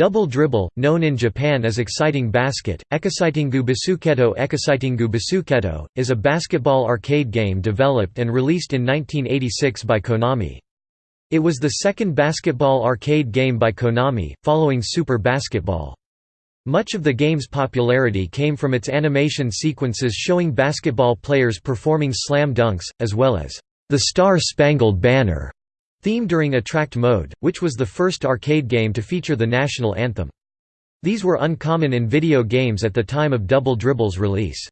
Double dribble, known in Japan as exciting basket, Ekicitingu Basuketo Ekicitingu Basuketo, is a basketball arcade game developed and released in 1986 by Konami. It was the second basketball arcade game by Konami, following Super Basketball. Much of the game's popularity came from its animation sequences showing basketball players performing slam dunks, as well as the Star Spangled Banner theme during Attract Mode, which was the first arcade game to feature the national anthem. These were uncommon in video games at the time of Double Dribble's release.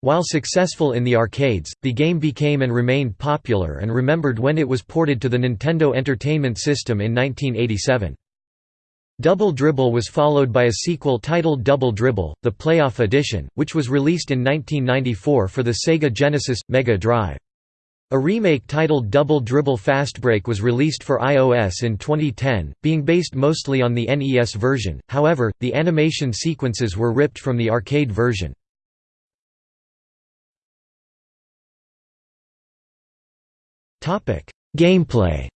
While successful in the arcades, the game became and remained popular and remembered when it was ported to the Nintendo Entertainment System in 1987. Double Dribble was followed by a sequel titled Double Dribble, the Playoff Edition, which was released in 1994 for the Sega Genesis – Mega Drive. A remake titled Double Dribble Fastbreak was released for iOS in 2010, being based mostly on the NES version, however, the animation sequences were ripped from the arcade version. Gameplay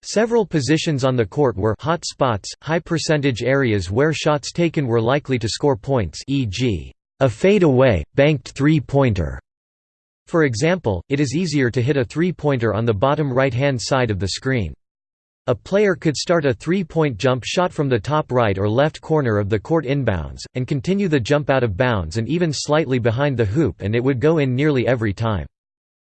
Several positions on the court were hot spots, high percentage areas where shots taken were likely to score points e.g. A fade-away, banked three-pointer. For example, it is easier to hit a three-pointer on the bottom right-hand side of the screen. A player could start a three-point jump shot from the top right or left corner of the court inbounds, and continue the jump out of bounds and even slightly behind the hoop and it would go in nearly every time.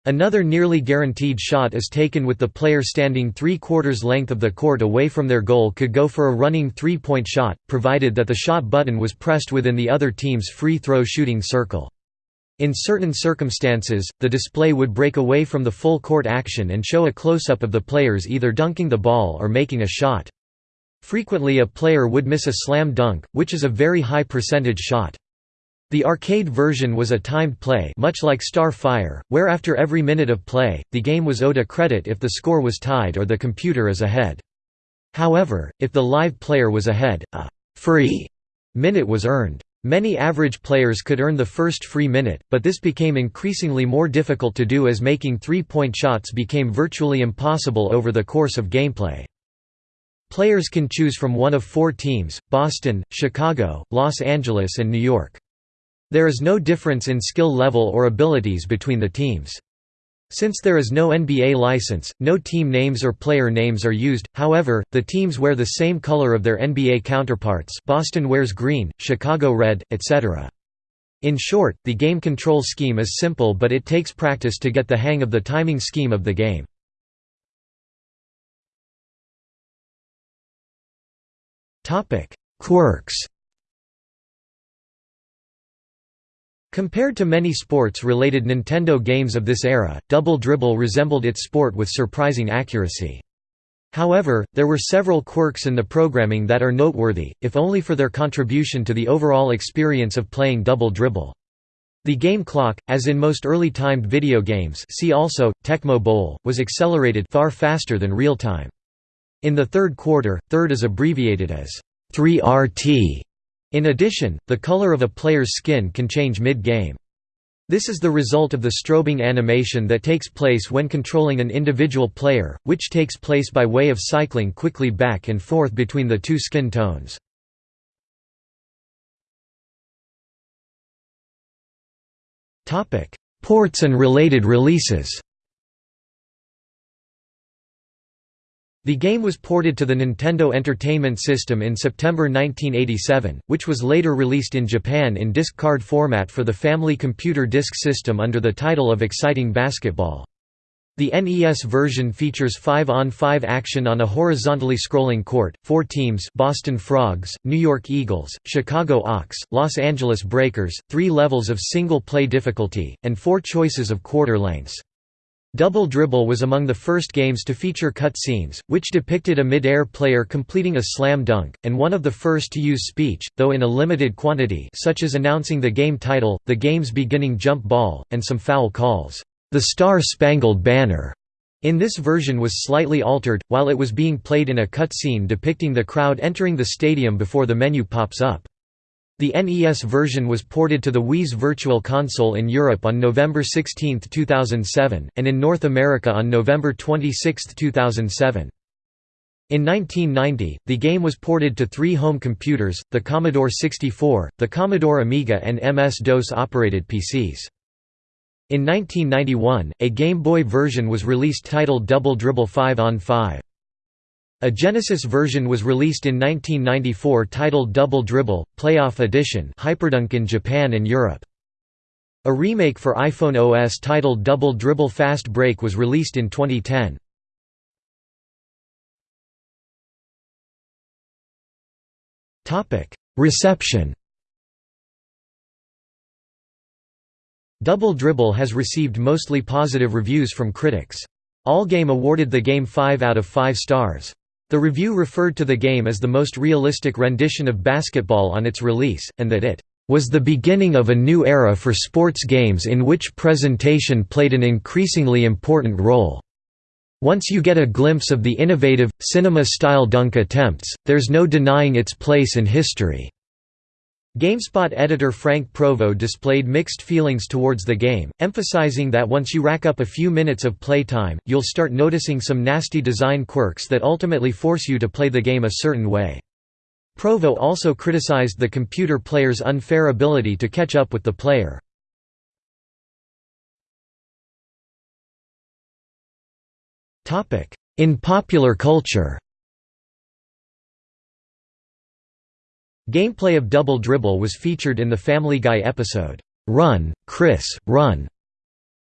Another nearly guaranteed shot is taken with the player standing three-quarters length of the court away from their goal could go for a running three-point shot, provided that the shot button was pressed within the other team's free throw shooting circle. In certain circumstances, the display would break away from the full court action and show a close-up of the players either dunking the ball or making a shot. Frequently a player would miss a slam dunk, which is a very high percentage shot. The arcade version was a timed play much like Star Fire, where after every minute of play, the game was owed a credit if the score was tied or the computer is ahead. However, if the live player was ahead, a «free» minute was earned. Many average players could earn the first free minute, but this became increasingly more difficult to do as making three-point shots became virtually impossible over the course of gameplay. Players can choose from one of four teams, Boston, Chicago, Los Angeles and New York. There is no difference in skill level or abilities between the teams. Since there is no NBA license, no team names or player names are used, however, the teams wear the same color of their NBA counterparts Boston wears green, Chicago red, etc. In short, the game control scheme is simple but it takes practice to get the hang of the timing scheme of the game. Quirks Compared to many sports-related Nintendo games of this era, Double Dribble resembled its sport with surprising accuracy. However, there were several quirks in the programming that are noteworthy, if only for their contribution to the overall experience of playing Double Dribble. The game clock, as in most early timed video games see also, Tecmo Bowl, was accelerated far faster than real-time. In the third quarter, third is abbreviated as 3RT, in addition, the color of a player's skin can change mid-game. This is the result of the strobing animation that takes place when controlling an individual player, which takes place by way of cycling quickly back and forth between the two skin tones. Ports and related releases The game was ported to the Nintendo Entertainment System in September 1987, which was later released in Japan in disc card format for the Family Computer Disk System under the title of Exciting Basketball. The NES version features 5-on-5 action on a horizontally scrolling court, four teams Boston Frogs, New York Eagles, Chicago Ox, Los Angeles Breakers, three levels of single-play difficulty, and four choices of quarter lengths. Double Dribble was among the first games to feature cut scenes, which depicted a mid-air player completing a slam dunk, and one of the first to use speech, though in a limited quantity such as announcing the game title, the game's beginning jump ball, and some foul calls. The Star Spangled Banner in this version was slightly altered, while it was being played in a cut scene depicting the crowd entering the stadium before the menu pops up. The NES version was ported to the Wii's Virtual Console in Europe on November 16, 2007, and in North America on November 26, 2007. In 1990, the game was ported to three home computers, the Commodore 64, the Commodore Amiga and MS-DOS operated PCs. In 1991, a Game Boy version was released titled Double Dribble 5 on 5. A Genesis version was released in 1994 titled Double Dribble, Playoff Edition Hyperdunk in Japan and Europe. A remake for iPhone OS titled Double Dribble Fast Break was released in 2010. Reception Double Dribble has received mostly positive reviews from critics. Allgame awarded the game 5 out of 5 stars. The review referred to the game as the most realistic rendition of basketball on its release, and that it was the beginning of a new era for sports games in which presentation played an increasingly important role. Once you get a glimpse of the innovative, cinema-style dunk attempts, there's no denying its place in history. GameSpot editor Frank Provo displayed mixed feelings towards the game, emphasizing that once you rack up a few minutes of playtime, you'll start noticing some nasty design quirks that ultimately force you to play the game a certain way. Provo also criticized the computer player's unfair ability to catch up with the player. In popular culture Gameplay of Double Dribble was featured in the Family Guy episode, "'Run, Chris, Run'".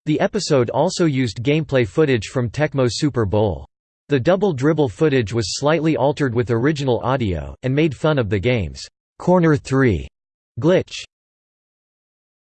The episode also used gameplay footage from Tecmo Super Bowl. The Double Dribble footage was slightly altered with original audio, and made fun of the game's "'Corner 3' glitch.